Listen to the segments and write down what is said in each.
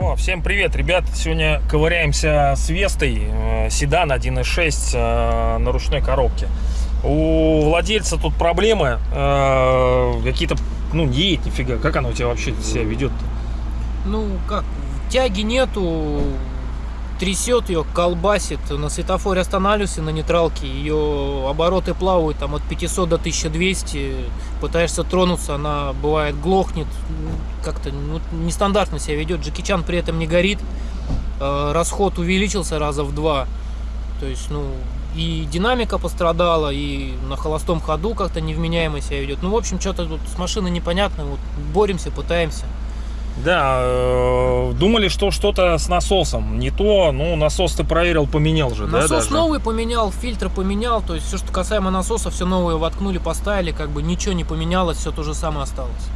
О, всем привет, ребят! Сегодня ковыряемся с Вестой, э, седан 1.6 э, на ручной коробке. У владельца тут проблемы, э, какие-то, ну, не едет нифига. Как она у тебя вообще себя ведет? Ну, как, тяги нету, трясет ее, колбасит. На светофоре останавливался на нейтралке, ее обороты плавают там от 500 до 1200. Пытаешься тронуться, она бывает глохнет. Как-то ну, нестандартно себя ведет. Джеки Чан при этом не горит. Э, Расход увеличился раза в два. То есть, ну, и динамика пострадала, и на холостом ходу как-то невменяемо себя ведет. Ну, в общем, что-то тут с машиной непонятно. Вот боремся, пытаемся. Да, э, думали, что что-то с насосом. Не то, ну, насос ты проверил, поменял же, да? Насос даже? новый поменял, фильтр поменял, то есть все, что касаемо насоса, все новое воткнули, поставили, как бы ничего не поменялось, все то же самое осталось.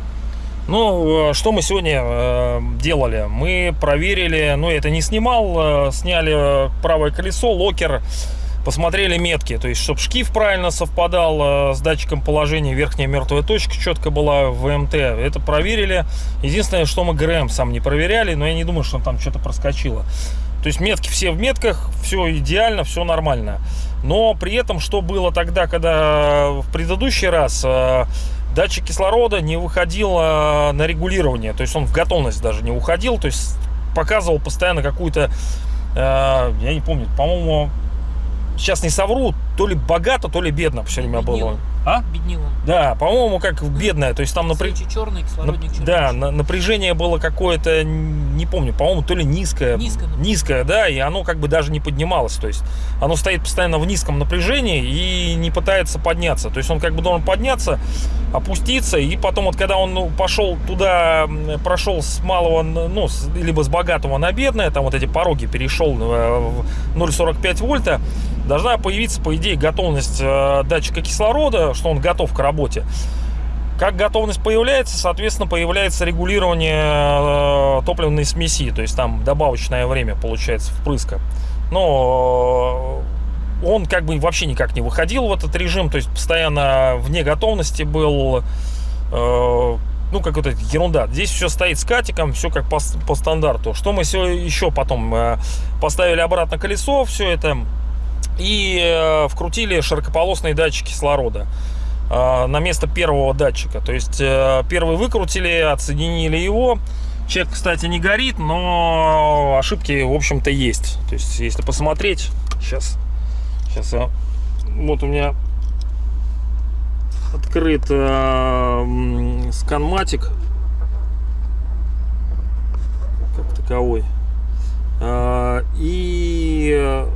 Ну, э, что мы сегодня э, делали? Мы проверили, ну, это не снимал, э, сняли правое колесо, локер, посмотрели метки, то есть, чтобы шкив правильно совпадал э, с датчиком положения, верхняя мертвая точка четко была ВМТ. Это проверили. Единственное, что мы ГРМ сам не проверяли, но я не думаю, что там что-то проскочило. То есть метки все в метках, все идеально, все нормально. Но при этом, что было тогда, когда в предыдущий раз э, датчик кислорода не выходил э, на регулирование, то есть он в готовность даже не уходил, то есть показывал постоянно какую-то, я не помню, по-моему, сейчас не совру, то ли богато, то ли бедно все время было. Беднило. А? Беднил он. Да, по-моему, как бедное, то есть там напря- Свечи черный, кислородник черный. да, на- напряжение было какое-то, не помню, по-моему, то ли низкое. Низкое, например. Низкое, да, и оно как бы даже не поднималось. То есть оно стоит постоянно в низком напряжении и не пытается подняться. То есть он как бы должен подняться, опуститься, и потом вот когда он ну, пошел туда, прошел с малого, ну, либо с богатого на бедное, там вот эти пороги перешел э, в 0,45 вольта, должна появиться, по идее, готовность э, датчика кислорода, что он готов к работе. Как готовность появляется, соответственно, появляется регулирование э, топливной смеси, то есть там добавочное время получается впрыска. Но э, он как бы вообще никак не выходил в этот режим, то есть постоянно вне готовности был. ну, какая-то ерунда. Здесь все стоит с катиком, все как по, по стандарту. Что мы все еще потом поставили обратно колесо, все это, и э, вкрутили широкополосный датчик кислорода э, на место первого датчика. То есть э, первый выкрутили, отсоединили его. Чек, кстати, не горит, но ошибки, в общем-то, есть. То есть, если посмотреть, сейчас, сейчас я, вот у меня открыт э, сканматик как таковой. А, И, э,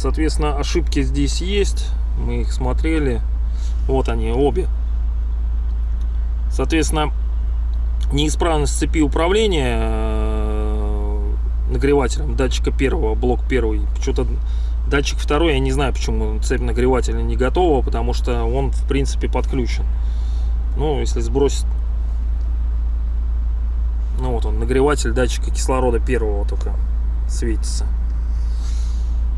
соответственно, ошибки здесь есть. Мы их смотрели. Вот они, обе. Соответственно, неисправность цепи управления э, нагревателем датчика первого, блок первый. Что-то датчик второй, я не знаю, почему цепь нагревателя не готова, потому что он, в принципе, подключен. Ну, если сбросить ну вот он, нагреватель датчика кислорода первого только светится.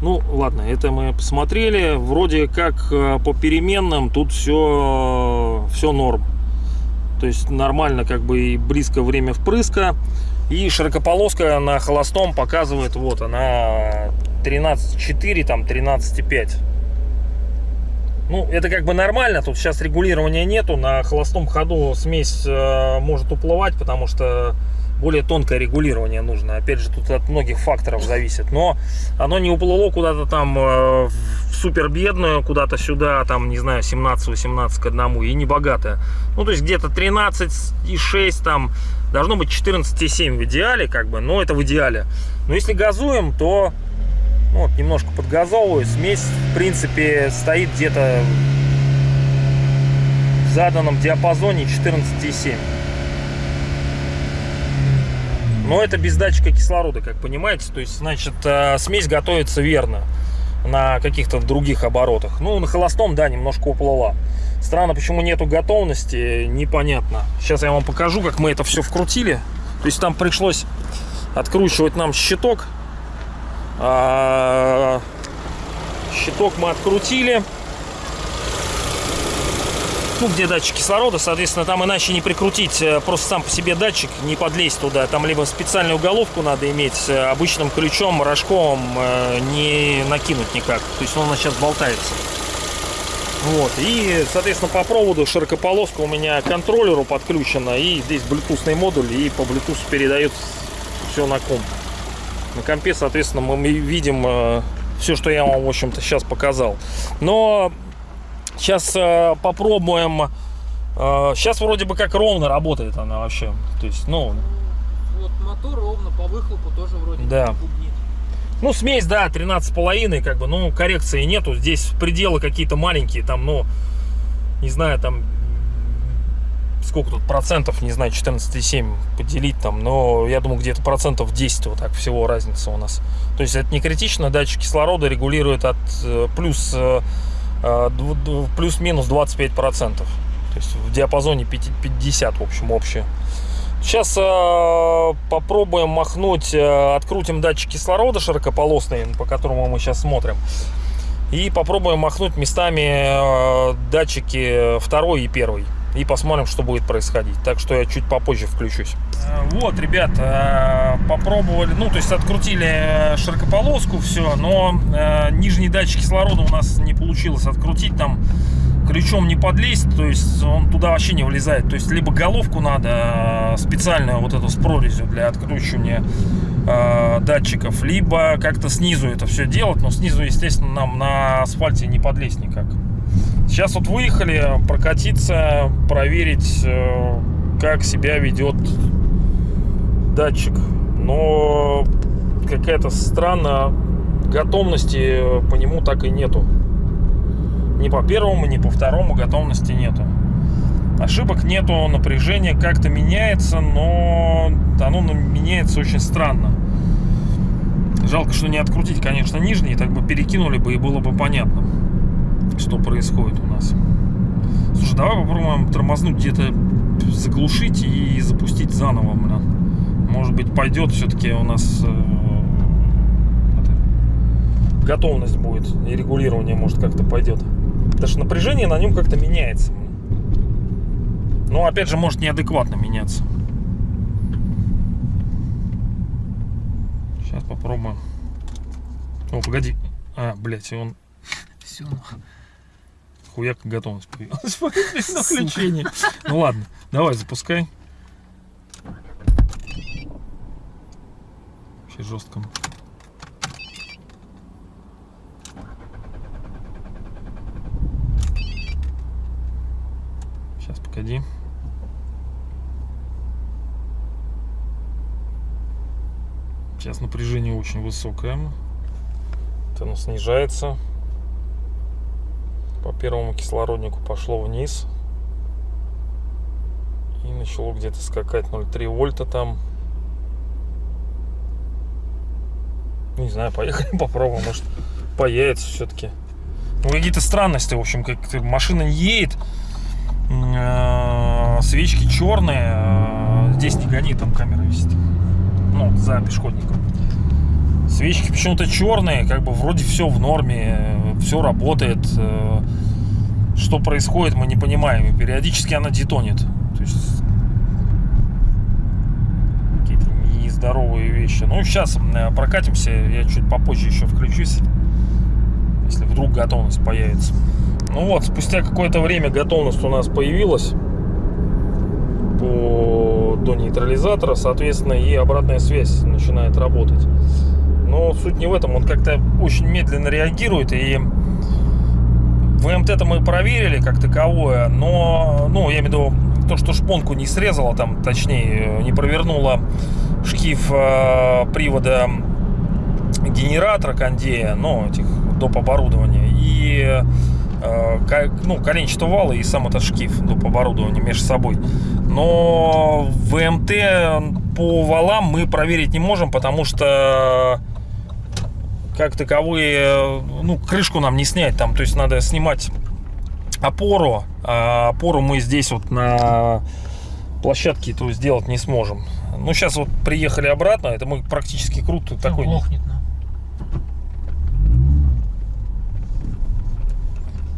Ну, ладно, это мы посмотрели. Вроде как э, по переменным тут все, все норм. То есть нормально как бы и близко время впрыска. И широкополоска на холостом показывает, вот она 13.4, там 13.5. Ну, это как бы нормально, тут сейчас регулирования нету, на холостом ходу смесь э, может уплывать, потому что более тонкое регулирование нужно. Опять же, тут от многих факторов зависит. Но оно не уплыло куда-то там э, в супер бедную, куда-то сюда, там, не знаю, 17-18 к одному, и не богатое. Ну, то есть где-то 13,6 там, должно быть 14,7 в идеале, как бы, но это в идеале. Но если газуем, то ну, вот, немножко подгазовываю. Смесь, в принципе, стоит где-то в заданном диапазоне 14,7. Но это без датчика кислорода, как понимаете. То есть, значит, э, смесь готовится верно на каких-то других оборотах. Ну, на холостом, да, немножко уплыла. Странно, почему нету готовности, непонятно. Сейчас я вам покажу, как мы это все вкрутили. То есть там пришлось откручивать нам щиток. А, щиток мы открутили. Ну, где датчик кислорода, соответственно, там иначе не прикрутить э, просто сам по себе датчик, не подлезть туда. Там либо специальную головку надо иметь, э, обычным ключом, рожковым э, не накинуть никак. То есть он у нас сейчас болтается. Вот, и, соответственно, по проводу широкополоска у меня к контроллеру подключена, и здесь блютусный модуль, и по Bluetooth передает все на комп. На компе, соответственно, мы видим все, что я вам, в общем-то, сейчас показал. Но сейчас э, попробуем. Э, сейчас вроде бы как ровно работает она вообще. То есть, ну, Вот мотор ровно по выхлопу тоже вроде Да. Ну, смесь, да, 13,5, как бы, ну, коррекции нету. Здесь пределы какие-то маленькие, там, ну, не знаю, там, сколько тут процентов, не знаю, 14,7 поделить там, но я думаю, где-то процентов 10 вот так всего разница у нас. То есть это не критично, датчик кислорода регулирует от э, плюс, э, плюс-минус 25 процентов. То есть в диапазоне 50, 50 в общем, общее. Сейчас э, попробуем махнуть, э, открутим датчик кислорода широкополосный, по которому мы сейчас смотрим. И попробуем махнуть местами э, датчики второй и первый. И посмотрим, что будет происходить. Так что я чуть попозже включусь. Вот, ребят, э, попробовали, ну, то есть открутили э, широкополоску, все, но э, нижний датчик кислорода у нас не получилось открутить, там ключом не подлезть, то есть он туда вообще не влезает. То есть либо головку надо э, специальную вот эту с прорезью для откручивания э, датчиков, либо как-то снизу это все делать, но снизу, естественно, нам на асфальте не подлезть никак. Сейчас вот выехали прокатиться, проверить, э, как себя ведет датчик. Но какая-то странная готовности по нему так и нету. Ни по первому, ни по второму готовности нету. Ошибок нету, напряжение как-то меняется, но оно меняется очень странно. Жалко, что не открутить, конечно, нижний, так бы перекинули бы и было бы понятно, что происходит у нас. Слушай, давай попробуем тормознуть где-то, заглушить и запустить заново, блин. Может быть, пойдет все-таки у нас э, готовность будет и регулирование, может, как-то пойдет. Потому что напряжение на нем как-то меняется. Но опять же, может неадекватно меняться. Сейчас попробуем. О, погоди. А, блядь, он Все. Хуяк готовность появилась. на включение. Ну ладно, давай запускай. Вообще жестко. Сейчас, погоди. Сейчас напряжение очень высокое. Вот оно снижается. По первому кислороднику пошло вниз. И начало где-то скакать 0,3 вольта там. Не знаю, поехали попробуем, может появится все-таки. Ну, какие-то странности, в общем, как машина не едет. Э, Свечки черные. э, Здесь не гони, там камера висит. Ну, за пешеходником. Свечки почему-то черные, как бы вроде все в норме, все работает. э, Что происходит, мы не понимаем. И периодически она детонит. То есть какие-то нездоровые вещи. Ну, сейчас прокатимся, я чуть попозже еще включусь, если вдруг готовность появится. Ну вот, спустя какое-то время готовность у нас появилась по, до нейтрализатора, соответственно, и обратная связь начинает работать. Но суть не в этом, он как-то очень медленно реагирует, и ВМТ-то мы проверили как таковое, но, ну, я имею в виду, то, что шпонку не срезала, там, точнее, не провернула шкив э, привода генератора кондея, ну, этих доп. оборудования, и э, ну, коленчатого вала и сам этот шкив доп. оборудования между собой. Но ВМТ по валам мы проверить не можем, потому что как таковые, ну, крышку нам не снять там, то есть надо снимать опору, а опору мы здесь вот на площадке этого сделать не сможем. Ну, сейчас вот приехали обратно, это мы практически круто такой. Глохнет, ну.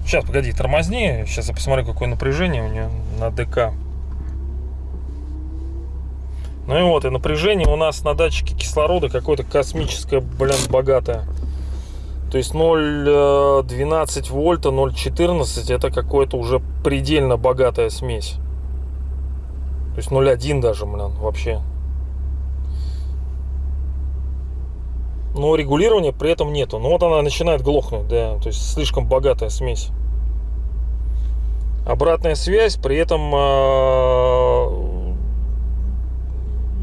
Сейчас, погоди, тормозни. Сейчас я посмотрю, какое напряжение у нее на ДК. Ну и вот, и напряжение у нас на датчике кислорода какое-то космическое, блин, богатое. То есть 0,12 вольта, 0,14 это какое-то уже предельно богатая смесь. То есть 0,1 даже, блин, вообще. Но регулирования при этом нету. Ну вот она начинает глохнуть, да. То есть слишком богатая смесь. Обратная связь, при этом э,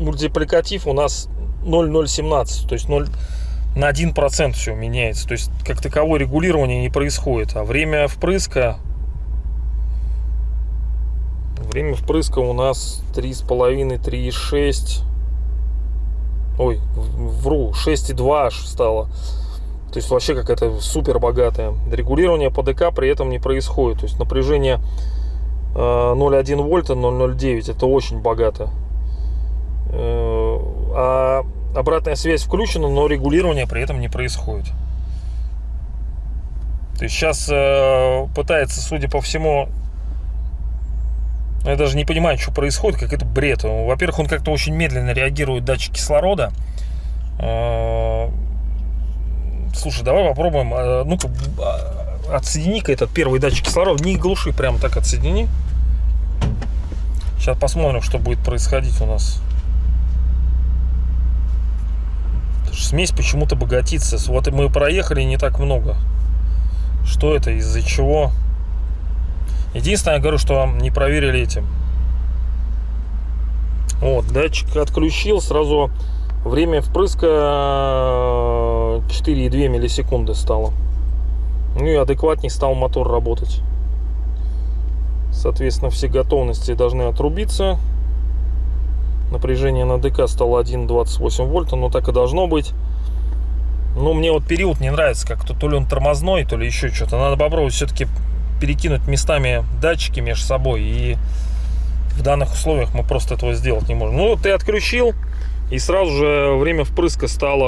мультипликатив у нас 0,017. То есть 0 на 1% все меняется. То есть как таковое регулирование не происходит. А время впрыска Время впрыска у нас 3,5, 3,6. Ой, вру, 6,2 аж стало. То есть вообще какая-то супер богатая. Регулирование по ДК при этом не происходит. То есть напряжение 0,1 э, вольта, 0,09. Это очень богато. Э, а обратная связь включена, но регулирование при этом не происходит. То есть сейчас э, пытается, судя по всему, я даже не понимаю, что происходит, как это бред. Во-первых, он как-то очень медленно реагирует датчик кислорода. А, слушай, давай попробуем. Ну-ка, а, отсоедини-ка этот первый датчик кислорода. Не глуши, прямо так отсоедини. Сейчас посмотрим, что будет происходить у нас. Смесь почему-то богатится. Вот мы проехали не так много. Что это, из-за чего? Единственное, я говорю, что не проверили этим. Вот, датчик отключил, сразу время впрыска 4,2 миллисекунды стало. Ну и адекватней стал мотор работать. Соответственно, все готовности должны отрубиться. Напряжение на ДК стало 1,28 вольта, но так и должно быть. Но мне вот период не нравится, как-то то ли он тормозной, то ли еще что-то. Надо попробовать все-таки перекинуть местами датчики между собой. И в данных условиях мы просто этого сделать не можем. Ну, ты отключил, и сразу же время впрыска стало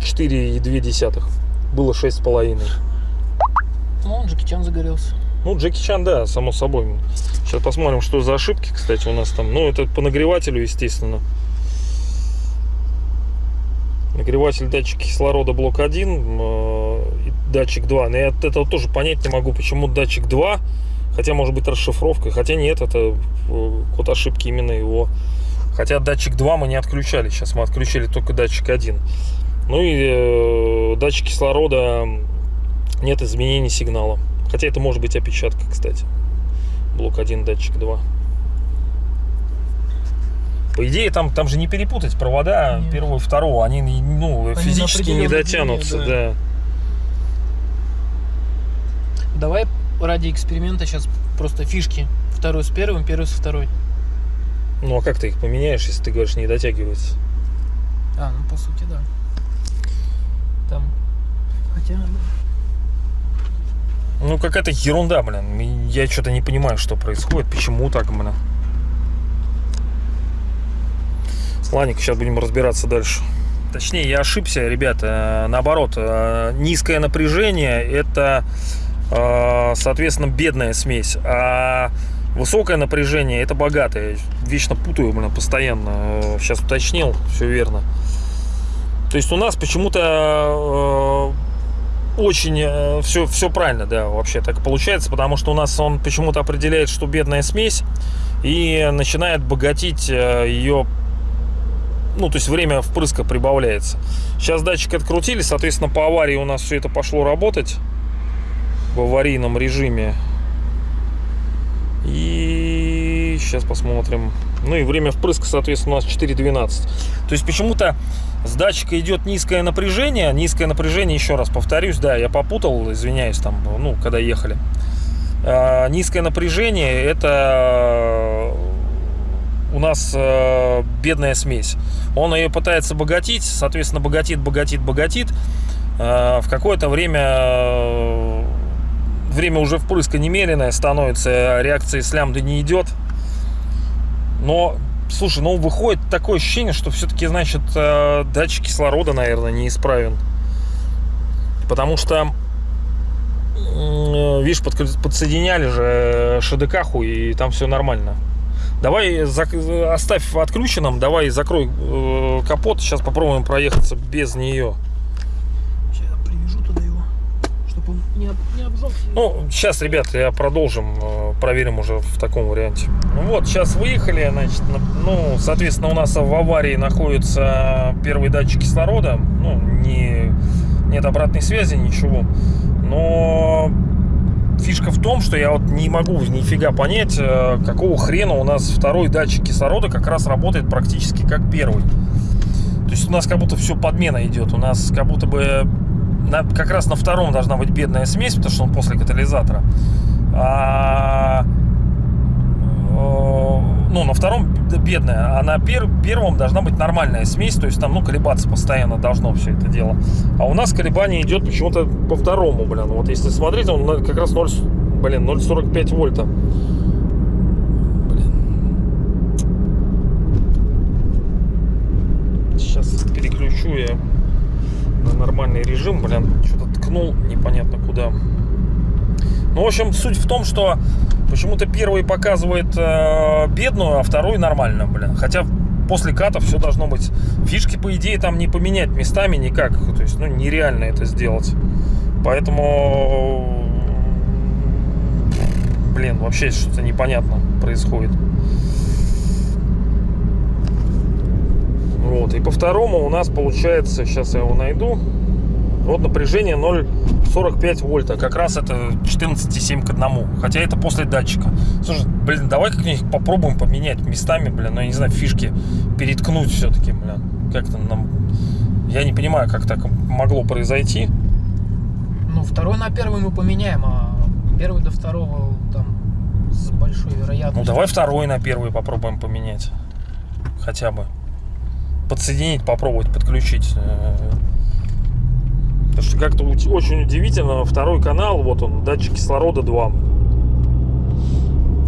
4,2. Э, Было 6,5. Ну, Джеки Чан загорелся. Ну, Джеки Чан, да, само собой. Сейчас посмотрим, что за ошибки, кстати, у нас там. Ну, это по нагревателю, естественно. Нагреватель датчик кислорода блок 1 датчик 2. Но я от этого тоже понять не могу, почему датчик 2, хотя может быть расшифровка, хотя нет, это э, код ошибки именно его. Хотя датчик 2 мы не отключали, сейчас мы отключили только датчик 1. Ну и э, датчик кислорода нет изменений сигнала. Хотя это может быть опечатка, кстати. Блок 1, датчик 2. По идее, там, там же не перепутать провода Нет. первого и второго. Они, ну, они физически не дотянутся, длине, да. да. Давай ради эксперимента сейчас просто фишки. Второй с первым, первый со второй. Ну а как ты их поменяешь, если ты говоришь не дотягивается? А, ну по сути да. Там. Хотя. Ну какая-то ерунда, блин. Я что-то не понимаю, что происходит, почему так, блин. Ладненько, сейчас будем разбираться дальше. Точнее, я ошибся, ребята. Наоборот, э, низкое напряжение это а, соответственно, бедная смесь. А высокое напряжение это богатое. Вечно путаю, блин, постоянно. Сейчас уточнил, все верно. То есть у нас почему-то э, очень все, э, все правильно, да, вообще так получается, потому что у нас он почему-то определяет, что бедная смесь, и начинает богатить э, ее ну, то есть время впрыска прибавляется. Сейчас датчик открутили, соответственно, по аварии у нас все это пошло работать в аварийном режиме. И сейчас посмотрим. Ну и время впрыска, соответственно, у нас 4.12. То есть почему-то с датчика идет низкое напряжение. Низкое напряжение, еще раз повторюсь, да, я попутал, извиняюсь, там, ну, когда ехали. А, низкое напряжение это у нас э, бедная смесь. Он ее пытается богатить, соответственно, богатит, богатит, богатит. Э, в какое-то время время уже впрыска немеренное становится, реакция с лямбды не идет. Но, слушай, ну выходит такое ощущение, что все-таки, значит, э, датчик кислорода, наверное, неисправен. Потому что М, Видишь, подк- подсоединяли же э, ШДК-ху, и там все нормально. Давай зак- оставь отключенным, давай закрой э, капот, сейчас попробуем проехаться без нее. Сейчас я привяжу туда его, чтобы он не, об- не обжегся. Ну, сейчас, ребят, я продолжим, э, проверим уже в таком варианте. Ну вот, сейчас выехали, значит, на- ну, соответственно, у нас в аварии находится первый датчик кислорода, ну, не, нет обратной связи, ничего, но фишка в том, что я вот не могу нифига понять, э, какого хрена у нас второй датчик кислорода как раз работает практически как первый. То есть у нас как будто все подмена идет, у нас как будто бы на- как раз на втором должна быть бедная смесь, потому что он после катализатора. А, э, ну, на втором бедная, а на пер- первом должна быть нормальная смесь, то есть там, ну, колебаться постоянно должно все это дело. А у нас колебание идет почему-то по второму, блин. Вот если смотреть, он как раз 0, с- блин, 0,45 вольта. Блин. Сейчас переключу я на нормальный режим, блин, что-то ткнул непонятно куда. Ну, в общем, суть в том, что почему-то первый показывает э, бедную, а второй нормально, блин. Хотя после ката все должно быть. Фишки, по идее, там не поменять местами никак. То есть, ну, нереально это сделать. Поэтому, блин, вообще что-то непонятно происходит. Вот, и по второму у нас получается, сейчас я его найду, вот напряжение 0,45 вольта. Как раз это 14,7 к 1. Хотя это после датчика. Слушай, блин, давай как-нибудь попробуем поменять местами, блин, ну я не знаю, фишки переткнуть все-таки, блин. Как-то нам... Я не понимаю, как так могло произойти. Ну, второй на первый мы поменяем, а первый до второго там с большой Ну вероятностью. давай второй на первый попробуем поменять. Хотя бы. Подсоединить, попробовать, подключить. Потому что как-то очень удивительно. Второй канал, вот он, датчик кислорода 2.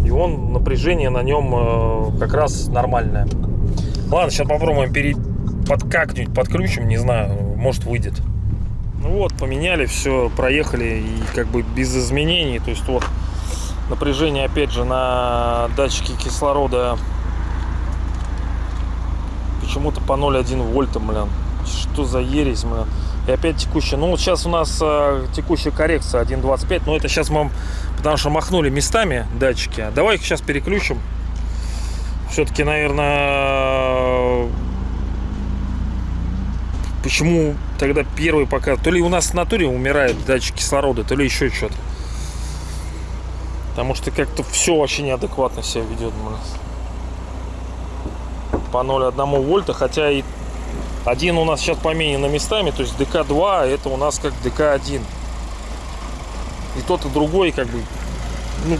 И он, напряжение на нем э, как раз нормальное. Ладно, сейчас попробуем пере... под как-нибудь подключим, не знаю, может выйдет. Ну вот, поменяли, все, проехали и как бы без изменений. То есть вот напряжение опять же на датчике кислорода почему-то по 0,1 вольта, блин. Что за ересь, блин. И опять текущая. Ну вот сейчас у нас э, текущая коррекция 1.25, но это сейчас мы, потому что махнули местами датчики. Давай их сейчас переключим. Все-таки, наверное, почему тогда первый пока... То ли у нас в натуре умирает датчик кислорода, то ли еще что-то. Потому что как-то все вообще неадекватно себя ведет. блин. По 0,1 вольта, хотя и один у нас сейчас поменено местами, то есть ДК-2, это у нас как ДК-1. И тот, и другой, как бы, ну,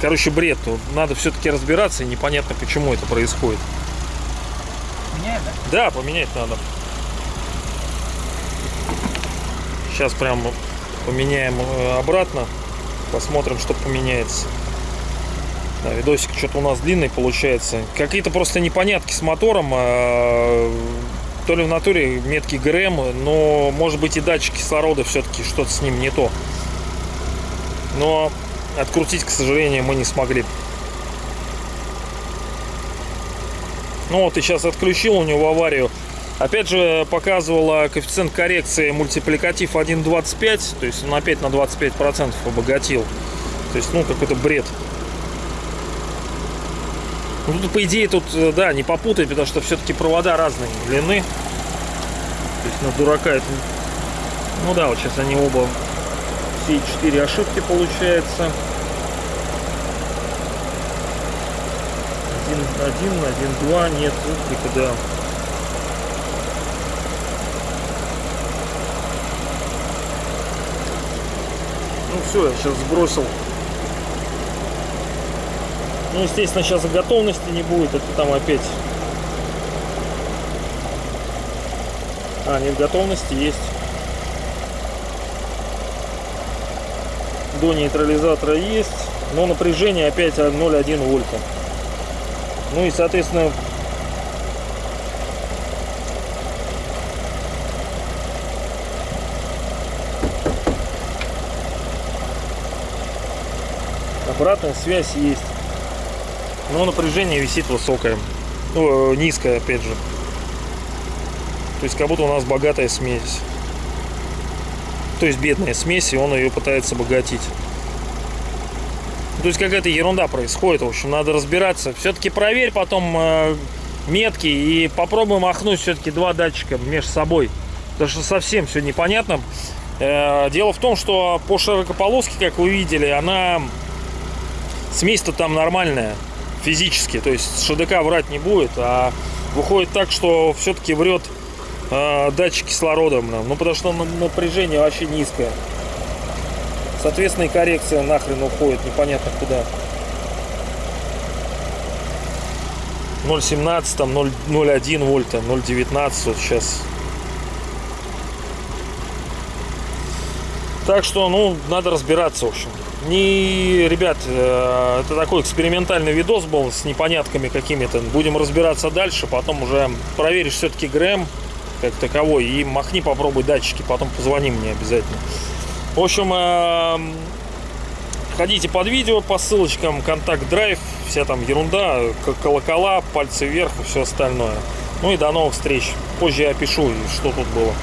короче, бред. Надо все-таки разбираться, и непонятно, почему это происходит. Меняем, да? Да, поменять надо. Сейчас прям поменяем э, обратно. Посмотрим, что поменяется. Да, видосик что-то у нас длинный получается. Какие-то просто непонятки с мотором. То ли в натуре метки ГРМ, но может быть и датчик кислорода все-таки что-то с ним не то. Но открутить, к сожалению, мы не смогли. Ну вот и сейчас отключил у него аварию. Опять же показывала коэффициент коррекции мультипликатив 1.25, то есть он опять на 25% обогатил. То есть, ну, какой-то бред. Ну, тут, по идее, тут, э, да, не попутать, потому что все-таки провода разной длины. То есть на дурака это... Ну да, вот сейчас они оба, все четыре ошибки получается. Один, один, один, два, нет, типа, да. Ну все, я сейчас сбросил. Ну, естественно, сейчас готовности не будет, это там опять. А, нет, готовности есть. До нейтрализатора есть, но напряжение опять 0,1 вольта. Ну и, соответственно, Обратная связь есть. Но напряжение висит высокое. Ну, э, низкое, опять же. То есть как будто у нас богатая смесь. То есть бедная смесь, и он ее пытается обогатить. То есть какая-то ерунда происходит. В общем, надо разбираться. Все-таки проверь потом э, метки и попробуй махнуть все-таки два датчика между собой. Потому что совсем все непонятно. Э, дело в том, что по широкополоске, как вы видели, она смесь-то там нормальная физически. То есть ШДК врать не будет, а выходит так, что все-таки врет э, датчик кислорода. Ну, потому что напряжение вообще низкое. Соответственно, и коррекция нахрен уходит непонятно куда. 0,17, там 0,01 вольта, 0,19 вот сейчас. Так что, ну, надо разбираться, в общем. Не, ребят, э, это такой экспериментальный видос был с непонятками какими-то. Будем разбираться дальше, потом уже проверишь все-таки ГРМ как таковой и махни, попробуй датчики, потом позвони мне обязательно. В общем, эм, ходите под видео по ссылочкам, контакт драйв, вся там ерунда, колокола, пальцы вверх и все остальное. Ну и до новых встреч. Позже я опишу, что тут было.